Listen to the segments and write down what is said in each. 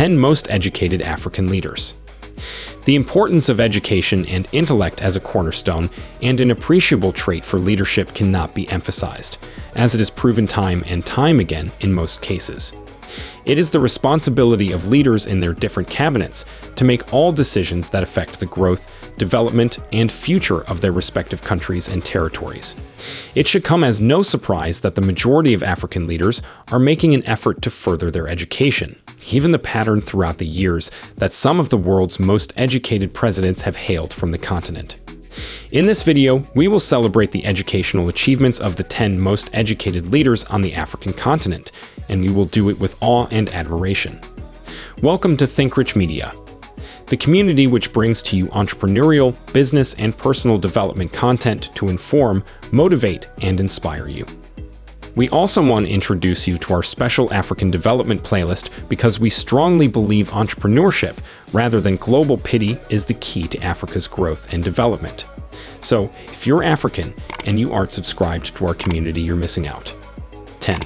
10 Most Educated African Leaders. The importance of education and intellect as a cornerstone and an appreciable trait for leadership cannot be emphasized, as it is proven time and time again in most cases. It is the responsibility of leaders in their different cabinets to make all decisions that affect the growth, development, and future of their respective countries and territories. It should come as no surprise that the majority of African leaders are making an effort to further their education, given the pattern throughout the years that some of the world's most educated presidents have hailed from the continent. In this video, we will celebrate the educational achievements of the 10 most educated leaders on the African continent, and we will do it with awe and admiration. Welcome to Think Rich Media, the community which brings to you entrepreneurial, business, and personal development content to inform, motivate, and inspire you. We also want to introduce you to our special African development playlist because we strongly believe entrepreneurship, rather than global pity, is the key to Africa's growth and development. So, if you're African and you aren't subscribed to our community, you're missing out. 10.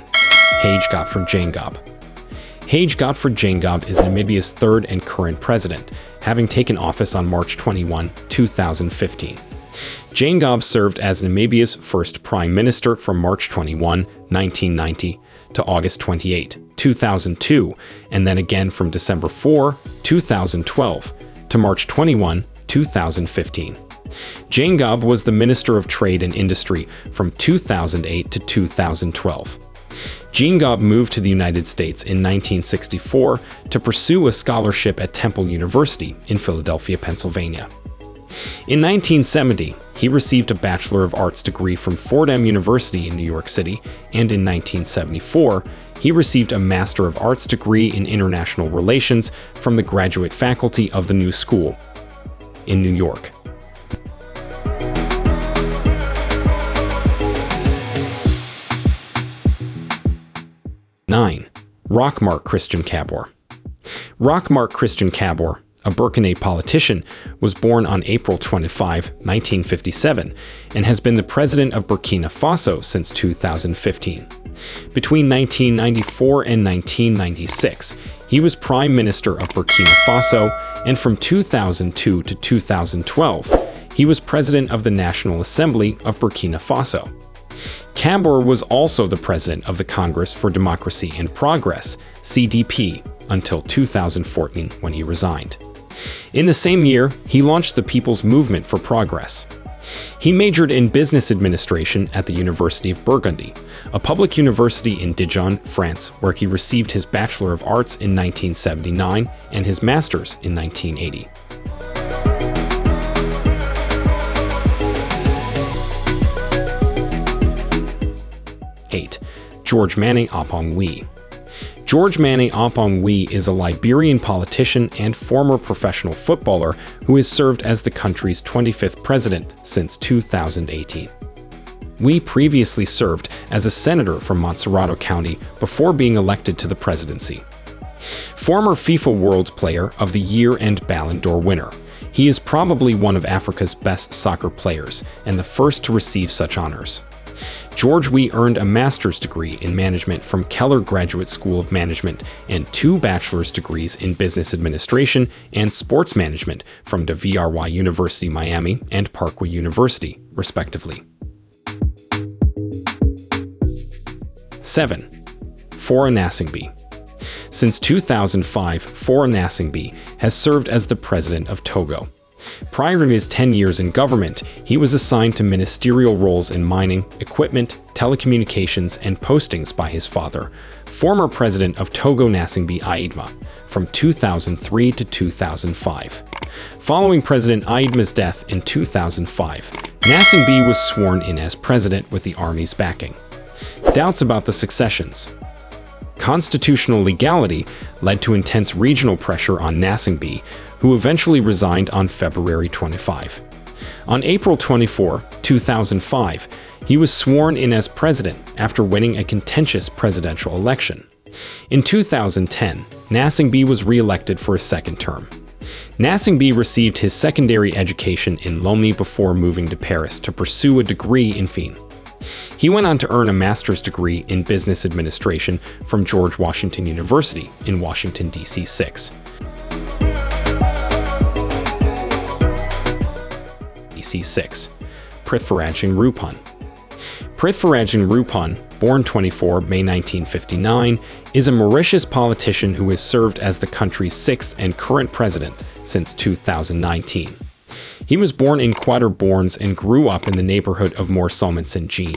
Hage Godfrey Geingob Hage Godfrey Geingob is Namibia's third and current president, having taken office on March 21, 2015. Geingob served as Namibia's first prime minister from March 21, 1990 to August 28, 2002, and then again from December 4, 2012 to March 21, 2015. Geingob was the Minister of Trade and Industry from 2008 to 2012. Geingob moved to the United States in 1964 to pursue a scholarship at Temple University in Philadelphia, Pennsylvania. In 1970, he received a Bachelor of Arts degree from Fordham University in New York City, and in 1974, he received a Master of Arts degree in International Relations from the Graduate Faculty of the New School in New York. 9. Roch-Marc Christian Kabore Roch-Marc Christian Kabore, a Burkina politician, was born on April 25, 1957, and has been the president of Burkina Faso since 2015. Between 1994 and 1996, he was Prime Minister of Burkina Faso, and from 2002 to 2012, he was President of the National Assembly of Burkina Faso. Kabore was also the president of the Congress for Democracy and Progress, CDP, until 2014 when he resigned. In the same year, he launched the People's Movement for Progress. He majored in business administration at the University of Burgundy, a public university in Dijon, France, where he received his Bachelor of Arts in 1979 and his Master's in 1980. 8. George Manneh ah Oppong George Manneh Oppong is a Liberian politician and former professional footballer who has served as the country's 25th president since 2018. Weah previously served as a senator from Montserrado County before being elected to the presidency. Former FIFA World Player of the Year and Ballon d'Or winner, he is probably one of Africa's best soccer players and the first to receive such honors. George Weah earned a master's degree in management from Keller Graduate School of Management and two bachelor's degrees in business administration and sports management from DeVry University Miami and Parkwood University, respectively. 7. Faure Gnassingbé Since 2005, Faure Gnassingbé has served as the president of Togo, Prior to his 10 years in government, he was assigned to ministerial roles in mining, equipment, telecommunications, and postings by his father, former president of Togo Gnassingbé Eyadéma, from 2003 to 2005. Following President Eyadéma's death in 2005, Gnassingbé was sworn in as president with the army's backing. Doubts about the successions. Constitutional legality led to intense regional pressure on Gnassingbé, who eventually resigned on February 25. On April 24, 2005, he was sworn in as president after winning a contentious presidential election. In 2010, Gnassingbé was re-elected for a second term. Gnassingbé received his secondary education in Lomé before moving to Paris to pursue a degree in Fine. He went on to earn a master's degree in business administration from George Washington University in Washington, D.C. 6. DC 6. Prithviraj Roopun. Singh Roopun, born 24 May 1959, is a Mauritius politician who has served as the country's sixth and current president since 2019. He was born in Quatre-Bornes and grew up in the neighborhood of Morcellement St. Jean.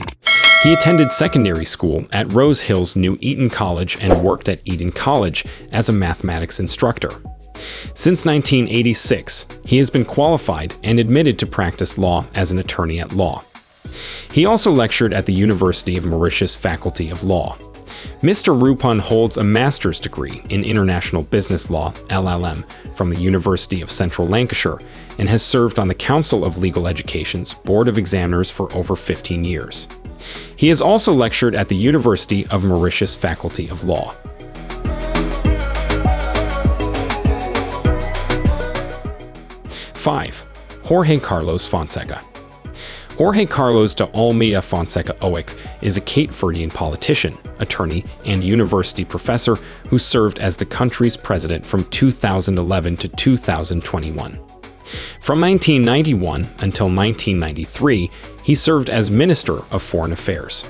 He attended secondary school at Rose Hills New Eton College and worked at Eton College as a mathematics instructor. Since 1986, he has been qualified and admitted to practice law as an attorney at law. He also lectured at the University of Mauritius Faculty of Law. Mr. Roopun holds a master's degree in International Business Law, LLM, from the University of Central Lancashire and has served on the Council of Legal Education's Board of Examiners for over 15 years. He has also lectured at the University of Mauritius Faculty of Law. Five, Jorge Carlos Fonseca. Jorge Carlos de Almeida Fonseca Oic is a Cape Verdean politician, attorney, and university professor who served as the country's president from 2011 to 2021. From 1991 until 1993, he served as Minister of Foreign Affairs.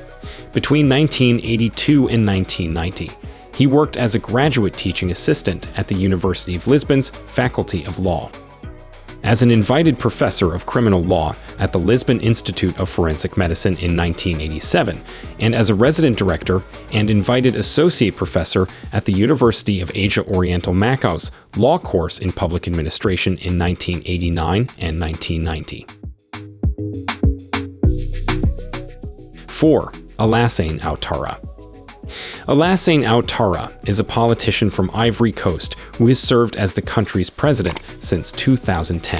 Between 1982 and 1990, he worked as a graduate teaching assistant at the University of Lisbon's Faculty of Law as an invited professor of criminal law at the Lisbon Institute of Forensic Medicine in 1987, and as a resident director and invited associate professor at the University of Asia Oriental Macau's law course in public administration in 1989 and 1990. 4. Alassane Ouattara Alassane Ouattara is a politician from Ivory Coast who has served as the country's president since 2010.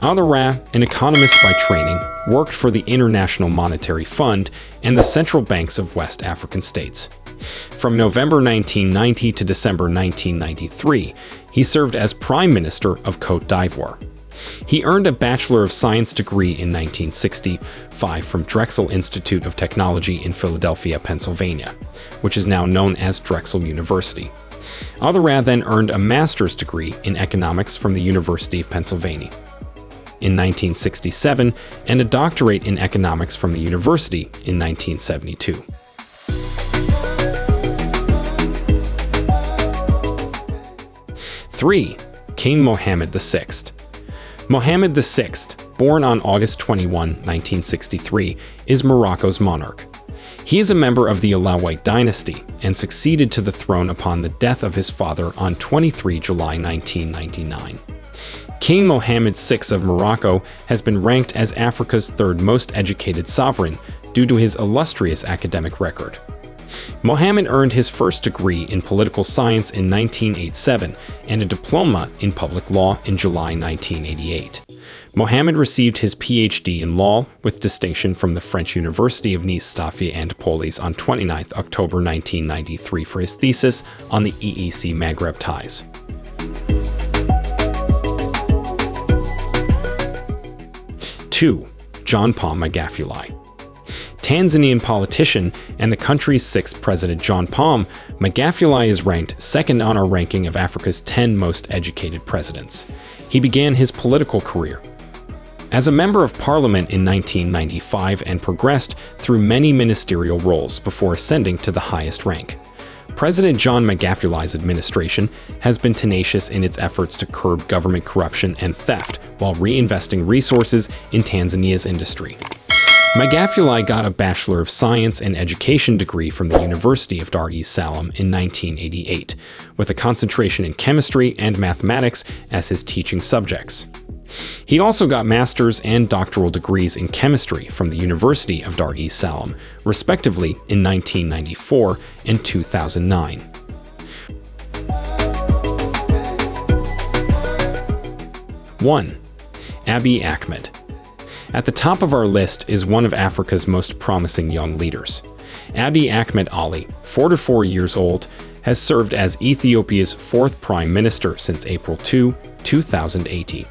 Ouattara, an economist by training, worked for the International Monetary Fund and the central banks of West African states. From November 1990 to December 1993, he served as Prime Minister of Cote d'Ivoire. He earned a Bachelor of Science degree in 1965 from Drexel Institute of Technology in Philadelphia, Pennsylvania, which is now known as Drexel University. Ouattara then earned a master's degree in economics from the University of Pennsylvania in 1967 and a doctorate in economics from the university in 1972. Three, King Mohammed VI. Mohammed VI, born on August 21, 1963, is Morocco's monarch. He is a member of the Alawite dynasty and succeeded to the throne upon the death of his father on 23 July 1999. King Mohammed VI of Morocco has been ranked as Africa's third most educated sovereign due to his illustrious academic record. Mohammed earned his first degree in political science in 1987 and a diploma in public law in July 1988. Mohammed received his PhD in law with distinction from the French University of Nice Sophia Antipolis on 29 October 1993 for his thesis on the EEC Maghreb ties. Two, John Pombe Magufuli. Tanzanian politician and the country's sixth president John Pombe, Magufuli is ranked second on our ranking of Africa's 10 most educated presidents. He began his political career as a member of parliament in 1995 and progressed through many ministerial roles before ascending to the highest rank. President John Magufuli's administration has been tenacious in its efforts to curb government corruption and theft while reinvesting resources in Tanzania's industry. Magufuli got a Bachelor of Science and Education degree from the University of Dar es Salaam in 1988, with a concentration in chemistry and mathematics as his teaching subjects. He also got master's and doctoral degrees in chemistry from the University of Dar es Salaam, respectively in 1994 and 2009. One, Abiy Ahmed, at the top of our list is one of Africa's most promising young leaders. Abiy Ahmed Ali, 44 years old, has served as Ethiopia's fourth prime minister since April 2, 2018.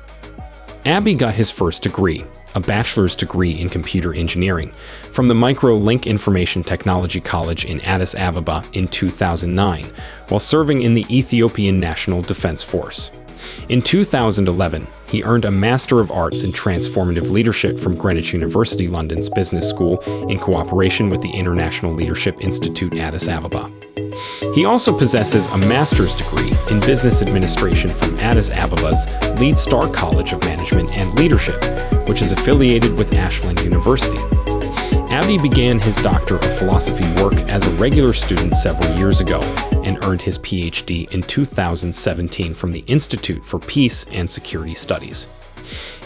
Abiy got his first degree, a bachelor's degree in computer engineering, from the Microlink Information Technology College in Addis Ababa in 2009, while serving in the Ethiopian National Defense Force. In 2011, he earned a Master of Arts in Transformative Leadership from Greenwich University London's Business School in cooperation with the International Leadership Institute Addis Ababa. He also possesses a master's degree in business administration from Addis Ababa's Lead Star College of Management and Leadership, which is affiliated with Ashland University. Abiy began his Doctor of Philosophy work as a regular student several years ago and earned his PhD in 2017 from the Institute for Peace and Security Studies.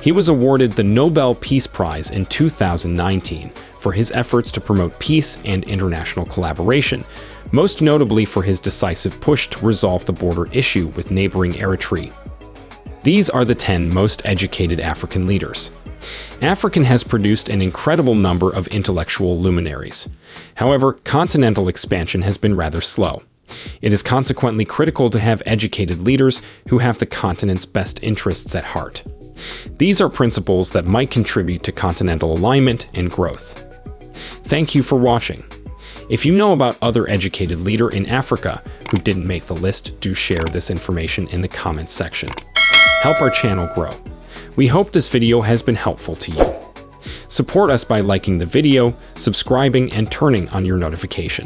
He was awarded the Nobel Peace Prize in 2019 for his efforts to promote peace and international collaboration, most notably for his decisive push to resolve the border issue with neighboring Eritrea. These are the 10 most educated African leaders. African has produced an incredible number of intellectual luminaries. However, continental expansion has been rather slow. It is consequently critical to have educated leaders who have the continent's best interests at heart. These are principles that might contribute to continental alignment and growth. Thank you for watching. If you know about other educated leader in Africa who didn't make the list, do share this information in the comments section. Help our channel grow. We hope this video has been helpful to you. Support us by liking the video, subscribing, and turning on your notification.